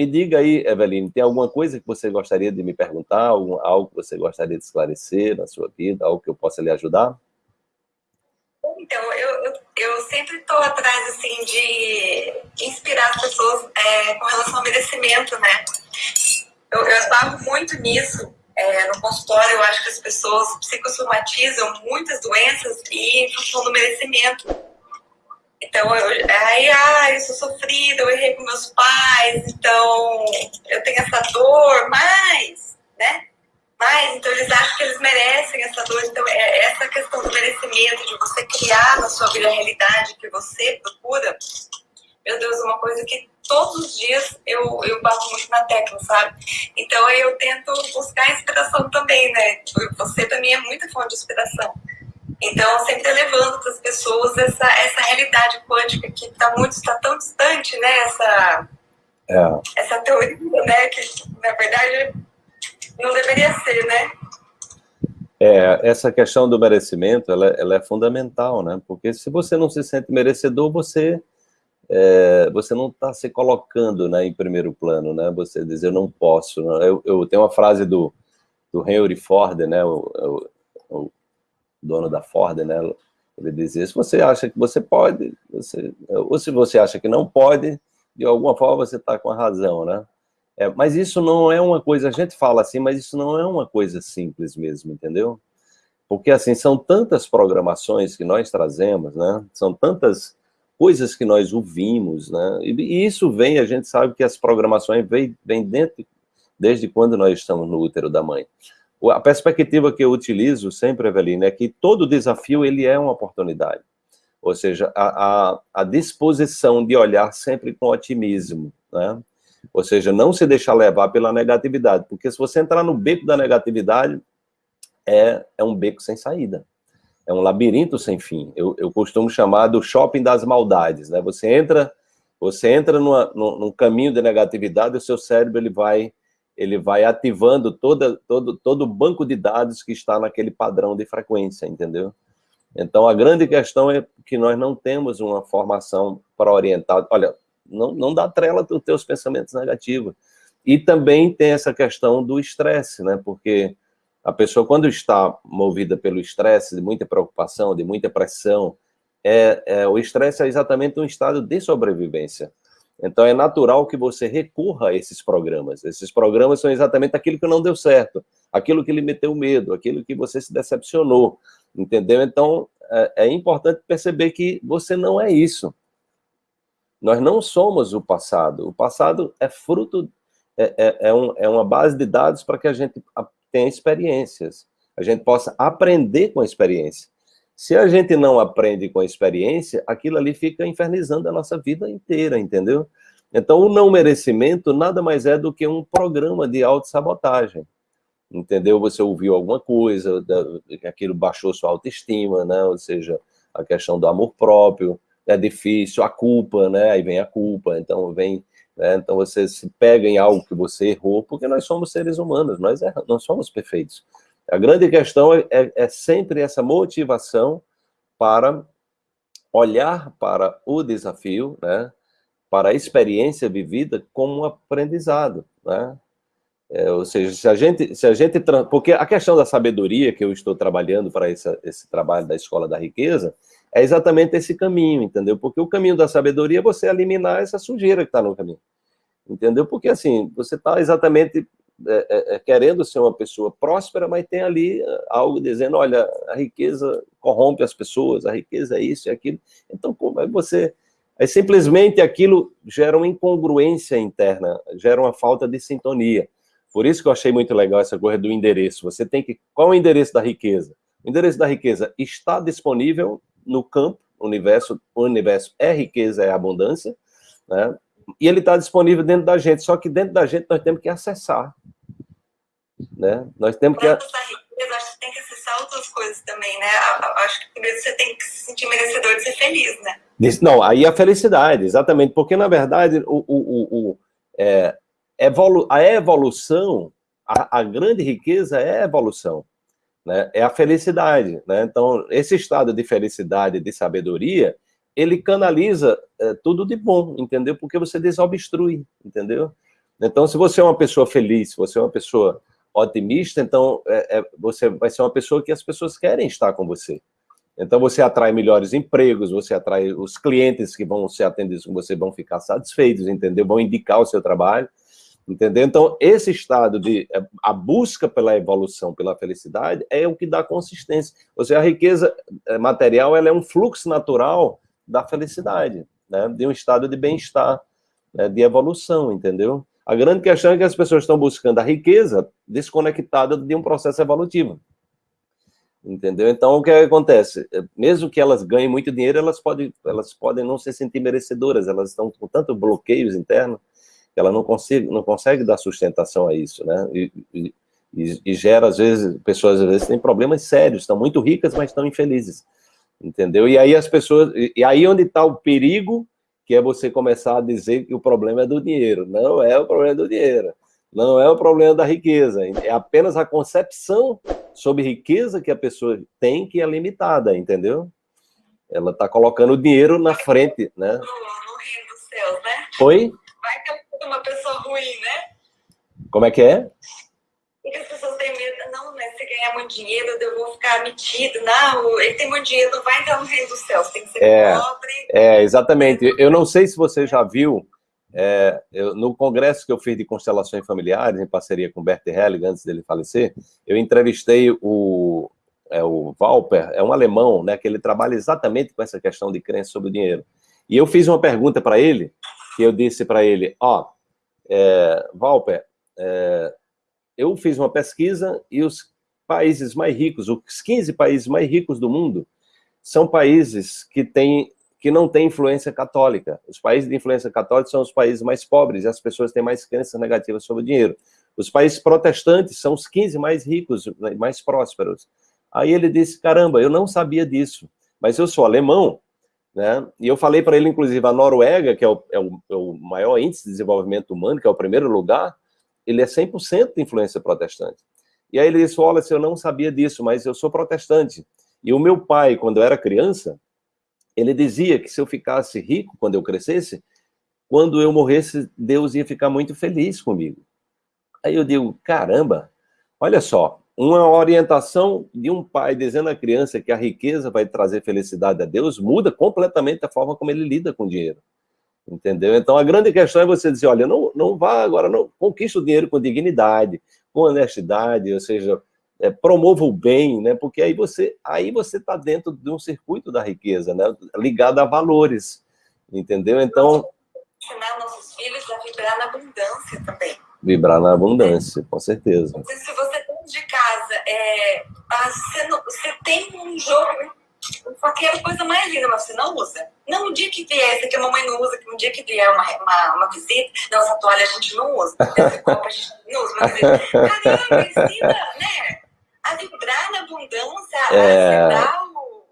me diga aí, Eveline, tem alguma coisa que você gostaria de me perguntar, algo que você gostaria de esclarecer na sua vida, algo que eu possa lhe ajudar? Então, eu, eu, eu sempre estou atrás, assim, de inspirar as pessoas é, com relação ao merecimento, né? Eu, eu esbarro muito nisso, é, no consultório, eu acho que as pessoas psicossomatizam muitas doenças e em função do merecimento. Então, eu, aí, ah, eu sou sofrida, eu errei com meus pais, então eu tenho essa dor, mas, né? Mas, então eles acham que eles merecem essa dor. Então, é essa questão do merecimento, de você criar na sua vida a realidade que você procura, meu Deus, é uma coisa que todos os dias eu, eu bato muito na tecla, sabe? Então, eu tento buscar inspiração também, né? Você, para mim, é muita fonte de inspiração. Então, sempre levando para as pessoas essa, essa realidade quântica que está muito, está tão distante, né? Essa, é. essa teoria, né? Que, na verdade, não deveria ser, né? É, essa questão do merecimento, ela, ela é fundamental, né? Porque se você não se sente merecedor, você, é, você não está se colocando né, em primeiro plano, né? Você diz, eu não posso. Né? Eu, eu tenho uma frase do, do Henry Ford, né? O, o, o dono da Ford, né? Ele dizia, se você acha que você pode, você, ou se você acha que não pode, de alguma forma você está com a razão, né? É, mas isso não é uma coisa, a gente fala assim, mas isso não é uma coisa simples mesmo, entendeu? Porque, assim, são tantas programações que nós trazemos, né? São tantas coisas que nós ouvimos, né? E, e isso vem, a gente sabe que as programações vêm, dentro, desde quando nós estamos no útero da mãe. A perspectiva que eu utilizo sempre, Evelina, é que todo desafio ele é uma oportunidade. Ou seja, a, a, a disposição de olhar sempre com otimismo, né? Ou seja, não se deixar levar pela negatividade, porque se você entrar no beco da negatividade, é, é um beco sem saída. É um labirinto sem fim. Eu, eu costumo chamar do shopping das maldades, né? Você entra, você entra numa, num, num caminho de negatividade, o seu cérebro ele vai ele vai ativando toda, todo, todo o banco de dados que está naquele padrão de frequência, entendeu? Então, a grande questão é que nós não temos uma formação para orientar. Olha, não, não dá trela dos teus pensamentos negativos. E também tem essa questão do estresse, né? Porque a pessoa, quando está movida pelo estresse, de muita preocupação, de muita pressão, é, é o estresse é exatamente um estado de sobrevivência. Então é natural que você recorra a esses programas. Esses programas são exatamente aquilo que não deu certo, aquilo que lhe meteu medo, aquilo que você se decepcionou, entendeu? Então é, é importante perceber que você não é isso. Nós não somos o passado. O passado é fruto, é, é, é, um, é uma base de dados para que a gente tenha experiências, a gente possa aprender com a experiência. Se a gente não aprende com a experiência, aquilo ali fica infernizando a nossa vida inteira, entendeu? Então, o não merecimento nada mais é do que um programa de autossabotagem, entendeu? Você ouviu alguma coisa, aquilo baixou sua autoestima, né? Ou seja, a questão do amor próprio, é difícil, a culpa, né? Aí vem a culpa, então vem... Né? Então você se pega em algo que você errou, porque nós somos seres humanos, nós, erramos, nós somos perfeitos. A grande questão é, é, é sempre essa motivação para olhar para o desafio, né, para a experiência vivida como um aprendizado, né? É, ou seja, se a gente, se a gente, porque a questão da sabedoria que eu estou trabalhando para esse, esse trabalho da Escola da Riqueza, é exatamente esse caminho, entendeu? Porque o caminho da sabedoria é você eliminar essa sujeira que está no caminho, entendeu? Porque assim, você está exatamente é, é, é, querendo ser uma pessoa próspera, mas tem ali é, algo dizendo, olha, a riqueza corrompe as pessoas, a riqueza é isso e aquilo. Então, como é que você... Aí, simplesmente aquilo gera uma incongruência interna, gera uma falta de sintonia. Por isso que eu achei muito legal essa coisa do endereço. Você tem que... Qual é o endereço da riqueza? O endereço da riqueza está disponível no campo, o universo, o universo é riqueza, é abundância, né? e ele está disponível dentro da gente, só que dentro da gente nós temos que acessar. Né? Nós temos que... Acho que tem que acessar outras coisas também, né? Acho que primeiro você tem que se sentir merecedor de ser feliz, né? Não, aí a felicidade, exatamente, porque na verdade o, o, o, é, evolu a evolução, a, a grande riqueza é a evolução, né? é a felicidade. Né? Então, esse estado de felicidade, de sabedoria, ele canaliza é, tudo de bom, entendeu? Porque você desobstrui, entendeu? Então, se você é uma pessoa feliz, se você é uma pessoa otimista, então é, é, você vai ser uma pessoa que as pessoas querem estar com você. Então, você atrai melhores empregos, você atrai os clientes que vão ser atendidos com você, vão ficar satisfeitos, entendeu? Vão indicar o seu trabalho, entendeu? Então, esse estado de é, a busca pela evolução, pela felicidade, é o que dá consistência. Ou seja, a riqueza é, material, ela é um fluxo natural da felicidade, né? De um estado de bem-estar, né? de evolução, entendeu? A grande questão é que as pessoas estão buscando a riqueza desconectada de um processo evolutivo. Entendeu? Então, o que acontece? Mesmo que elas ganhem muito dinheiro, elas podem, elas podem não se sentir merecedoras, elas estão com tanto bloqueios internos que ela não consegue, não consegue dar sustentação a isso, né? E, e, e, gera, às vezes, pessoas às vezes têm problemas sérios, estão muito ricas, mas estão infelizes, entendeu? E aí as pessoas, e aí onde está o perigo, que é você começar a dizer que o problema é do dinheiro. Não é o problema do dinheiro, não é o problema da riqueza, é apenas a concepção sobre riqueza que a pessoa tem que é limitada, entendeu? Ela está colocando o dinheiro na frente, né? No, no reino dos céus, né? Oi? Vai ter uma pessoa ruim, né? Como é que é? Porque as pessoas têm medo, ganhar muito dinheiro, eu vou ficar metido. Não, ele tem muito dinheiro, não vai entrar no reino dos céus, tem que ser é, pobre. É, exatamente. Eu não sei se você já viu é, eu, no congresso que eu fiz de constelações familiares, em parceria com Bert Helling, antes dele falecer, eu entrevistei o, é, o Valper, é um alemão, né, que ele trabalha exatamente com essa questão de crença sobre o dinheiro. E eu fiz uma pergunta para ele, que eu disse para ele, ó, oh, é, Valper, é, eu fiz uma pesquisa e os países mais ricos, os 15 países mais ricos do mundo, são países que têm que não tem influência católica. Os países de influência católica são os países mais pobres e as pessoas têm mais crenças negativas sobre o dinheiro. Os países protestantes são os 15 mais ricos, mais prósperos. Aí ele disse, caramba, eu não sabia disso, mas eu sou alemão, né? E eu falei para ele, inclusive, a Noruega, que é o, é, o, é o, maior índice de desenvolvimento humano, que é o primeiro lugar, ele é 100% de influência protestante. E aí ele disse, olha, eu não sabia disso, mas eu sou protestante. E o meu pai, quando eu era criança, ele dizia que se eu ficasse rico quando eu crescesse, quando eu morresse, Deus ia ficar muito feliz comigo. Aí eu digo, caramba, olha só, uma orientação de um pai dizendo à criança que a riqueza vai trazer felicidade a Deus muda completamente a forma como ele lida com o dinheiro. Entendeu? Então a grande questão é você dizer, olha, não, não vá agora, não conquista o dinheiro com dignidade, honestidade, ou seja, é, promova o bem, né? Porque aí você aí você está dentro de um circuito da riqueza, né? Ligado a valores, entendeu? Então ensinar nossos filhos a vibrar na abundância também. Vibrar na abundância, com certeza. Se você dentro de casa, é, você, não, você tem um jogo, qualquer coisa mais linda, mas você não usa. Não, um dia que vier, que a mamãe não usa, que um dia que vier uma, uma, uma visita, não, essa toalha a gente não usa, esse copo a gente não usa, mas caramba, ensina, né? a vibrar na abundância, é... a dar o,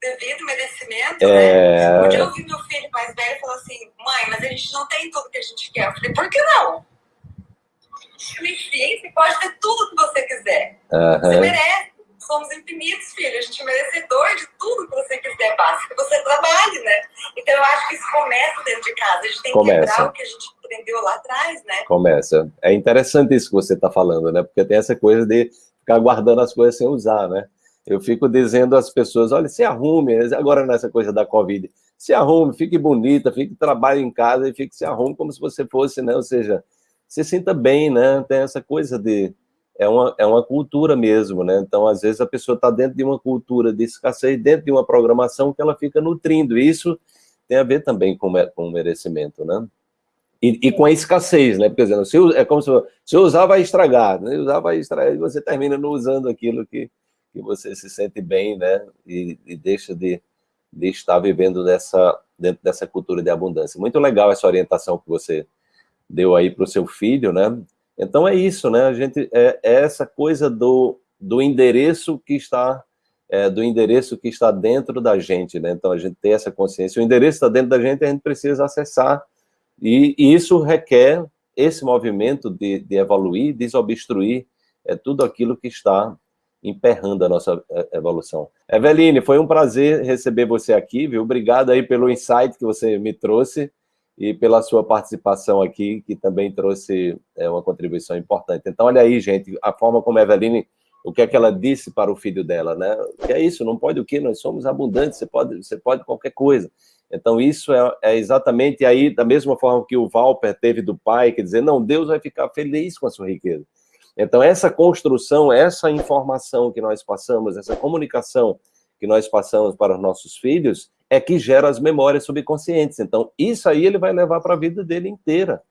devido merecimento, é... né? Um dia eu ouvi meu filho mais velho falou assim, mãe, mas a gente não tem tudo que a gente quer. Eu falei, por que não? Sim, você pode ter tudo que você quiser. Uhum. Você merece. Somos infinitos, filho. A gente é merecedor de tudo que você quiser, basta que você trabalhe, né? Então eu acho que isso começa dentro de casa. A gente tem começa. que quebrar o que a gente aprendeu lá atrás, né? Começa. É interessante isso que você está falando, né? Porque tem essa coisa de ficar guardando as coisas sem usar, né? Eu fico dizendo às pessoas, olha, se arrume, agora nessa coisa da Covid, se arrume, fique bonita, fique, trabalhe em casa e fique se arrume como se você fosse, né? Ou seja, se sinta bem, né? Tem essa coisa de... É uma, é uma cultura mesmo, né? Então, às vezes, a pessoa está dentro de uma cultura de escassez, dentro de uma programação que ela fica nutrindo. Isso tem a ver também com, com o merecimento, né? E, e, com a escassez, né? Porque, exemplo, se, é como se, se usar, vai estragar. Né? Usar, vai estragar, e você termina não usando aquilo que, que você se sente bem, né? E, e deixa de, de estar vivendo dessa, dentro dessa cultura de abundância. Muito legal essa orientação que você deu aí para o seu filho, né? Então é isso, né? A gente, é, é essa coisa do, do endereço que está é, do endereço que está dentro da gente, né? Então a gente tem essa consciência. O endereço está dentro da gente, a gente precisa acessar e, e isso requer esse movimento de, de evoluir, desobstruir é, tudo aquilo que está emperrando a nossa é, evolução. Eveline, foi um prazer receber você aqui, viu? Obrigado aí pelo insight que você me trouxe. E pela sua participação aqui, que também trouxe é, uma contribuição importante. Então, olha aí, gente, a forma como a Eveline, o que é que ela disse para o filho dela, né? Que é isso, não pode o quê? Nós somos abundantes, você pode, você pode qualquer coisa. Então, isso é, é exatamente aí, da mesma forma que o Valper teve do pai, que dizer, não, Deus vai ficar feliz com a sua riqueza. Então, essa construção, essa informação que nós passamos, essa comunicação que nós passamos para os nossos filhos, é que gera as memórias subconscientes. Então, isso aí ele vai levar para a vida dele inteira,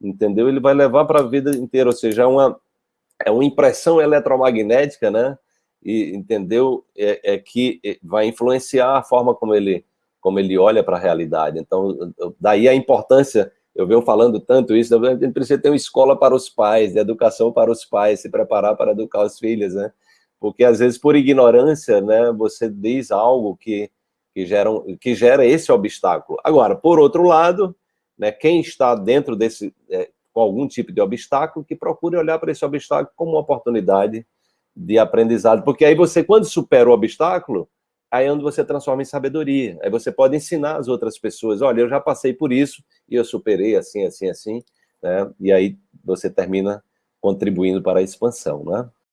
entendeu? Ele vai levar para a vida inteira, ou seja, é uma, é uma impressão eletromagnética, né? E, entendeu? É, é que vai influenciar a forma como ele, como ele olha para a realidade. Então, daí a importância, eu venho falando tanto isso, a gente precisa ter uma escola para os pais, de educação para os pais, se preparar para educar os filhos, né? Porque, às vezes, por ignorância, né, você diz algo que que, geram, que gera esse obstáculo. Agora, por outro lado, né, quem está dentro desse, é, com algum tipo de obstáculo, que procure olhar para esse obstáculo como uma oportunidade de aprendizado, porque aí você, quando supera o obstáculo, aí é onde você transforma em sabedoria, aí você pode ensinar as outras pessoas, olha, eu já passei por isso, e eu superei assim, assim, assim, né, e aí você termina contribuindo para a expansão, né?